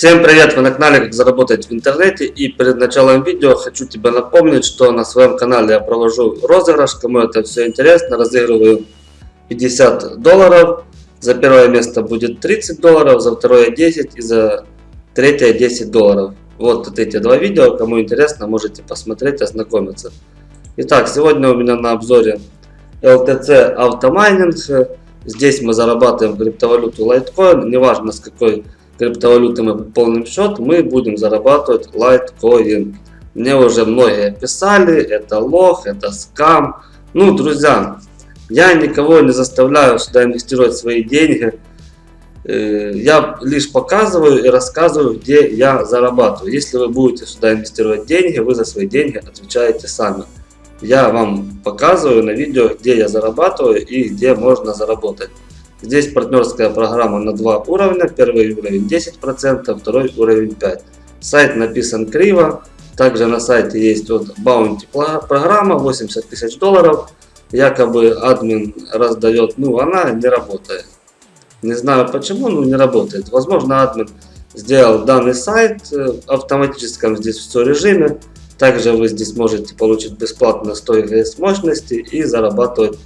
Всем привет! Вы на канале Как заработать в интернете и перед началом видео хочу тебе напомнить, что на своем канале я провожу розыгрыш, кому это все интересно, разыгрываю 50 долларов, за первое место будет 30 долларов, за второе 10 и за третье 10 долларов. Вот, вот эти два видео, кому интересно, можете посмотреть, ознакомиться. Итак, сегодня у меня на обзоре LTC автомайнинг, здесь мы зарабатываем криптовалюту Litecoin, неважно с какой криптовалюты мы пополним счет, мы будем зарабатывать Litecoin. Мне уже многие писали, это лох, это скам. Ну, друзья, я никого не заставляю сюда инвестировать свои деньги. Я лишь показываю и рассказываю, где я зарабатываю. Если вы будете сюда инвестировать деньги, вы за свои деньги отвечаете сами. Я вам показываю на видео, где я зарабатываю и где можно заработать. Здесь партнерская программа на два уровня. Первый уровень 10%, второй уровень 5%. Сайт написан криво. Также на сайте есть вот Bounty программа 80 тысяч долларов. Якобы админ раздает, ну она не работает. Не знаю почему, но не работает. Возможно админ сделал данный сайт в автоматическом здесь все режиме. Также вы здесь можете получить бесплатно 100 ГС мощности и зарабатывать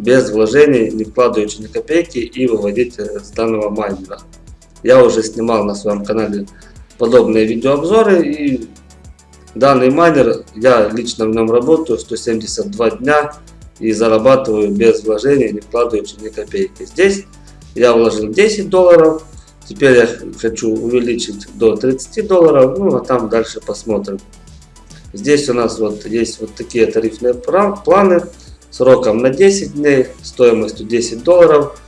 без вложений, не вкладываючи ни копейки и выводить с данного майнера. Я уже снимал на своем канале подобные видеообзоры и данный майнер, я лично в нем работаю 172 дня и зарабатываю без вложений, не вкладываючи ни копейки. Здесь я вложил 10 долларов, теперь я хочу увеличить до 30 долларов, ну а там дальше посмотрим. Здесь у нас вот есть вот такие тарифные планы сроком на 10 дней, стоимостью 10 долларов,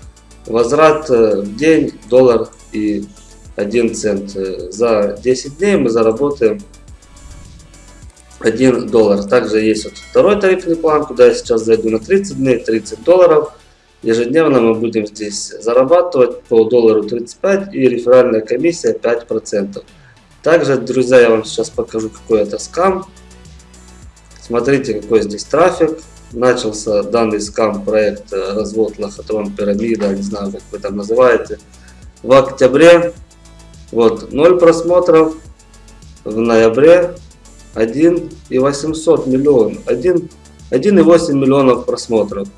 возврат э, в день доллар и 1 цент. Э, за 10 дней мы заработаем 1 доллар. Также есть вот второй тарифный план, куда я сейчас зайду на 30 дней, 30 долларов. Ежедневно мы будем здесь зарабатывать по доллару 35 и реферальная комиссия 5%. Также, друзья, я вам сейчас покажу, какой это скам. Смотрите, какой здесь трафик начался данный скам проект э, развод лохотрон пирамида, не знаю как вы там называете, в октябре. Вот 0 просмотров, в ноябре 1 и 800 миллион, 1, 1,8 миллионов просмотров.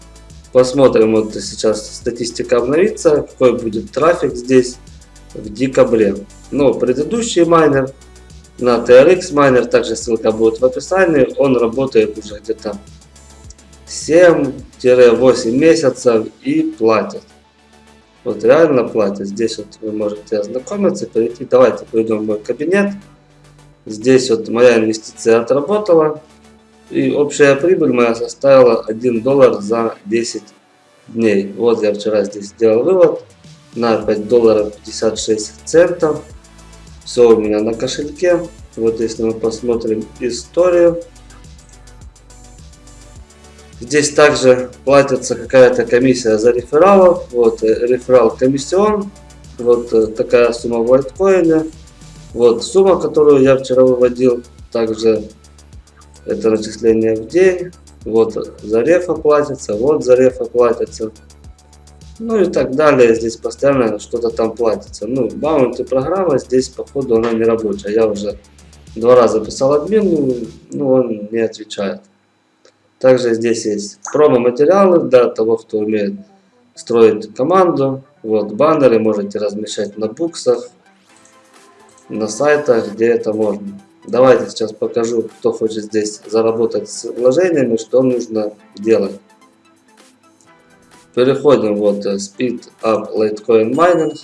Посмотрим, вот сейчас статистика обновится, какой будет трафик здесь в декабре. Но предыдущий майнер на TRX майнер, также ссылка будет в описании, он работает уже где-то 7-8 месяцев и платят. Вот реально платят. Здесь вот вы можете ознакомиться, перейти. Давайте пойдем в мой кабинет. Здесь вот моя инвестиция отработала. И общая прибыль моя составила 1 доллар за 10 дней. Вот я вчера здесь сделал вывод на 5 долларов 56 центов. Все у меня на кошельке. Вот если мы посмотрим историю. Здесь также платится какая-то комиссия за рефералов. Вот э, реферал комиссион. Вот э, такая сумма в альткоине. Вот сумма, которую я вчера выводил. Также это начисление в день. Вот за рефа платится. Вот за рефа платится. Ну и так далее. Здесь постоянно что-то там платится. Ну, баунти программа здесь походу она не рабочая. Я уже два раза писал админу, но он не отвечает. Также здесь есть промо-материалы для того, кто умеет строить команду. Вот баннеры можете размещать на буксах, на сайтах, где это можно. Давайте сейчас покажу, кто хочет здесь заработать с вложениями, что нужно делать. Переходим вот э, Speed Up Litecoin Mining.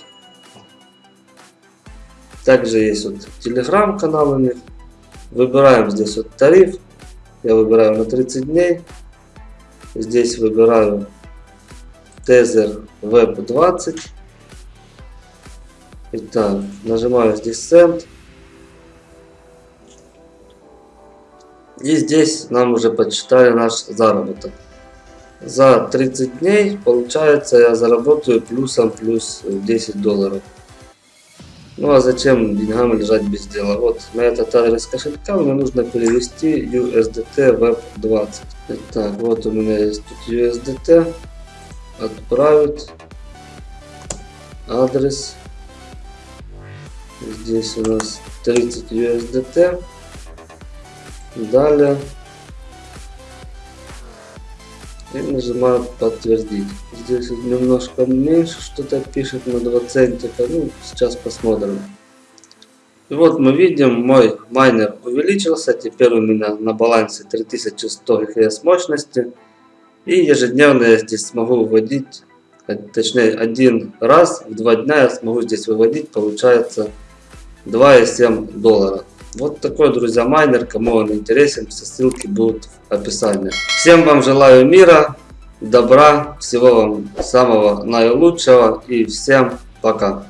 Также есть вот Telegram канал у них. Выбираем здесь вот тариф я выбираю на 30 дней. Здесь выбираю Tether Web 20. Итак, нажимаю здесь Send. И здесь нам уже подсчитали наш заработок. За 30 дней, получается, я заработаю плюсом плюс 10 долларов. Ну а зачем деньгам лежать без дела? Вот на этот адрес кошелька мне нужно перевести USDT Web 20. Так, вот у меня есть тут USDT. Отправить адрес. Здесь у нас 30 USDT. Далее. И нажимаю подтвердить. Здесь немножко меньше что-то пишет на 2 центика. Ну, сейчас посмотрим. И вот мы видим, мой майнер увеличился. Теперь у меня на балансе 3100 ГХС мощности. И ежедневно я здесь смогу выводить, а, точнее один раз в два дня я смогу здесь выводить, получается 2,7 доллара. Вот такой, друзья, майнер. Кому он интересен, все ссылки будут в описании. Всем вам желаю мира, добра, всего вам самого наилучшего и всем пока.